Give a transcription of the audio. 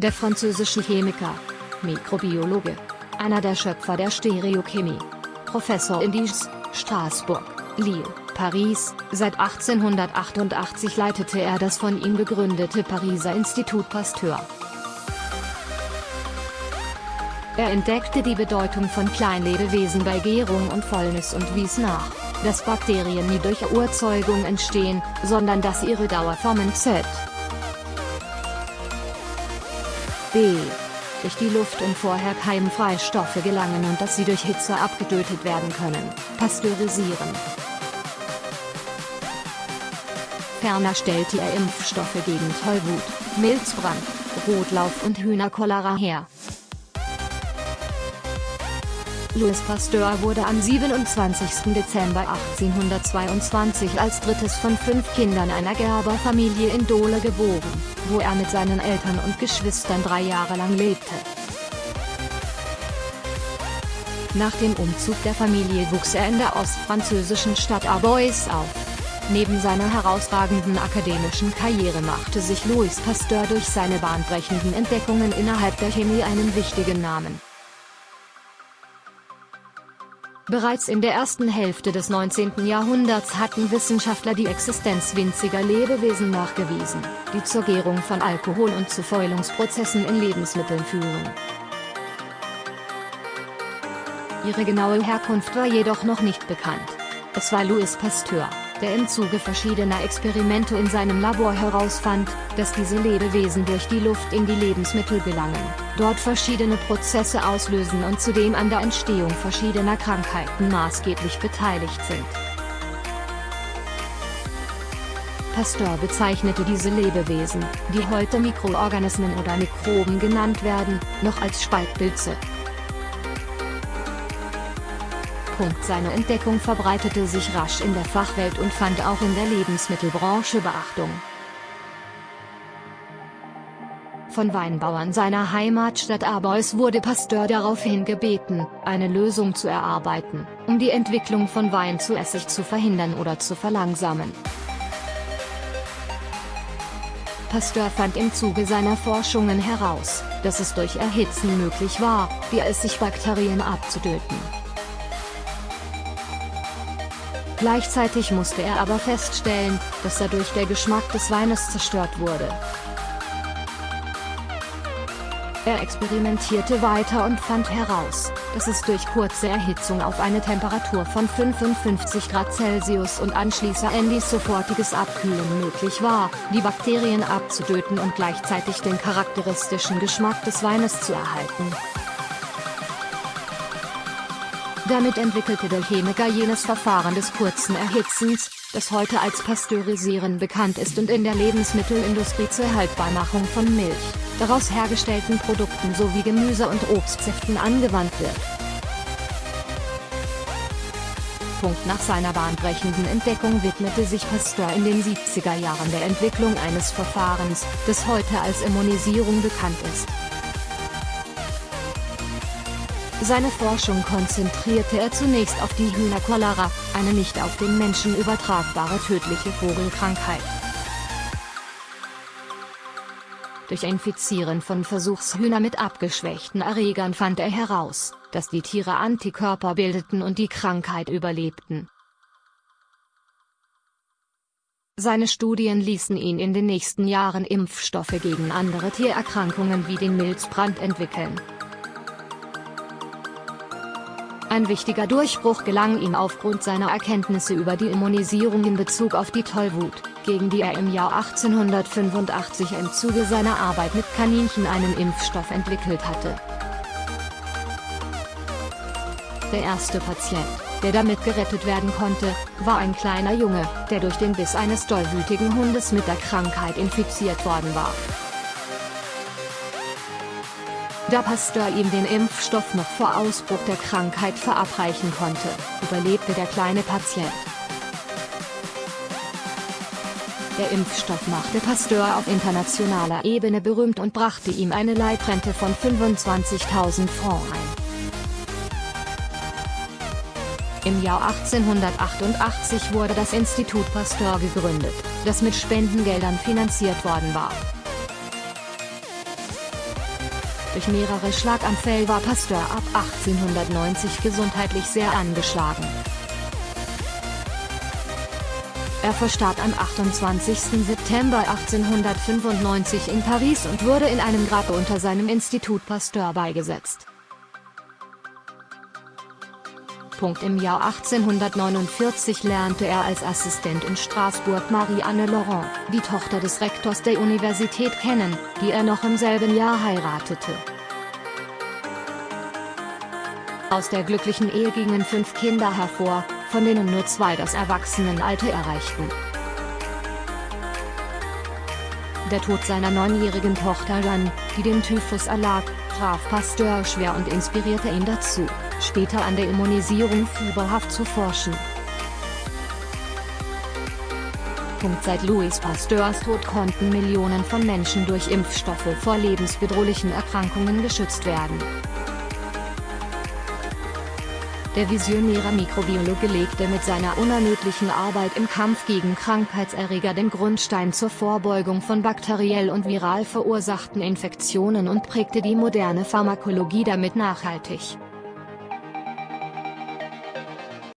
der französische Chemiker, Mikrobiologe, einer der Schöpfer der Stereochemie, Professor in Dijon, Straßburg, Lille, Paris, seit 1888 leitete er das von ihm gegründete Pariser Institut Pasteur. Er entdeckte die Bedeutung von Kleinlebewesen bei Gärung und Fäulnis und wies nach, dass Bakterien nie durch Urzeugung entstehen, sondern dass ihre Dauerformen Z. B. durch die Luft und vorher keimfreie Stoffe gelangen und dass sie durch Hitze abgetötet werden können, pasteurisieren. Ferner stellte er Impfstoffe gegen Tollwut, Milzbrand, Rotlauf und Hühnercholera her. Louis Pasteur wurde am 27. Dezember 1822 als drittes von fünf Kindern einer Gerberfamilie in Dole geboren, wo er mit seinen Eltern und Geschwistern drei Jahre lang lebte. Nach dem Umzug der Familie wuchs er in der ostfranzösischen Stadt Arbois auf. Neben seiner herausragenden akademischen Karriere machte sich Louis Pasteur durch seine bahnbrechenden Entdeckungen innerhalb der Chemie einen wichtigen Namen. Bereits in der ersten Hälfte des 19. Jahrhunderts hatten Wissenschaftler die Existenz winziger Lebewesen nachgewiesen, die zur Gärung von Alkohol und zu Fäulungsprozessen in Lebensmitteln führen. Ihre genaue Herkunft war jedoch noch nicht bekannt. Es war Louis Pasteur, der im Zuge verschiedener Experimente in seinem Labor herausfand, dass diese Lebewesen durch die Luft in die Lebensmittel gelangen, dort verschiedene Prozesse auslösen und zudem an der Entstehung verschiedener Krankheiten maßgeblich beteiligt sind. Pasteur bezeichnete diese Lebewesen, die heute Mikroorganismen oder Mikroben genannt werden, noch als Spaltpilze. Seine Entdeckung verbreitete sich rasch in der Fachwelt und fand auch in der Lebensmittelbranche Beachtung. Von Weinbauern seiner Heimatstadt Arbois wurde Pasteur daraufhin gebeten, eine Lösung zu erarbeiten, um die Entwicklung von Wein zu Essig zu verhindern oder zu verlangsamen. Pasteur fand im Zuge seiner Forschungen heraus, dass es durch Erhitzen möglich war, die Essigbakterien abzutöten. Gleichzeitig musste er aber feststellen, dass dadurch der Geschmack des Weines zerstört wurde. Er experimentierte weiter und fand heraus, dass es durch kurze Erhitzung auf eine Temperatur von 55 Grad Celsius und anschließend sofortiges Abkühlen möglich war, die Bakterien abzutöten und gleichzeitig den charakteristischen Geschmack des Weines zu erhalten. Damit entwickelte der Chemiker jenes Verfahren des kurzen Erhitzens, das heute als Pasteurisieren bekannt ist und in der Lebensmittelindustrie zur Haltbarmachung von Milch, daraus hergestellten Produkten sowie Gemüse- und Obstsäften angewandt wird. Nach seiner bahnbrechenden Entdeckung widmete sich Pasteur in den 70er Jahren der Entwicklung eines Verfahrens, das heute als Immunisierung bekannt ist. Seine Forschung konzentrierte er zunächst auf die Hühnercholera, eine nicht auf den Menschen übertragbare tödliche Vogelkrankheit. Durch Infizieren von Versuchshühner mit abgeschwächten Erregern fand er heraus, dass die Tiere Antikörper bildeten und die Krankheit überlebten. Seine Studien ließen ihn in den nächsten Jahren Impfstoffe gegen andere Tiererkrankungen wie den Milzbrand entwickeln. Ein wichtiger Durchbruch gelang ihm aufgrund seiner Erkenntnisse über die Immunisierung in Bezug auf die Tollwut, gegen die er im Jahr 1885 im Zuge seiner Arbeit mit Kaninchen einen Impfstoff entwickelt hatte. Der erste Patient, der damit gerettet werden konnte, war ein kleiner Junge, der durch den Biss eines tollwütigen Hundes mit der Krankheit infiziert worden war. Da Pasteur ihm den Impfstoff noch vor Ausbruch der Krankheit verabreichen konnte, überlebte der kleine Patient. Der Impfstoff machte Pasteur auf internationaler Ebene berühmt und brachte ihm eine Leibrente von 25.000 Francs ein. Im Jahr 1888 wurde das Institut Pasteur gegründet, das mit Spendengeldern finanziert worden war. Durch mehrere Schlaganfälle war Pasteur ab 1890 gesundheitlich sehr angeschlagen. Er verstarb am 28. September 1895 in Paris und wurde in einem Grab unter seinem Institut Pasteur beigesetzt. Im Jahr 1849 lernte er als Assistent in Straßburg Marie-Anne Laurent, die Tochter des Rektors der Universität kennen, die er noch im selben Jahr heiratete. Aus der glücklichen Ehe gingen fünf Kinder hervor, von denen nur zwei das Erwachsenenalter erreichten. Der Tod seiner neunjährigen Tochter Jeanne, die dem Typhus erlag, traf Pasteur schwer und inspirierte ihn dazu, später an der Immunisierung fieberhaft zu forschen. Seit Louis Pasteurs Tod konnten Millionen von Menschen durch Impfstoffe vor lebensbedrohlichen Erkrankungen geschützt werden. Der visionäre Mikrobiologe legte mit seiner unermüdlichen Arbeit im Kampf gegen Krankheitserreger den Grundstein zur Vorbeugung von bakteriell und viral verursachten Infektionen und prägte die moderne Pharmakologie damit nachhaltig.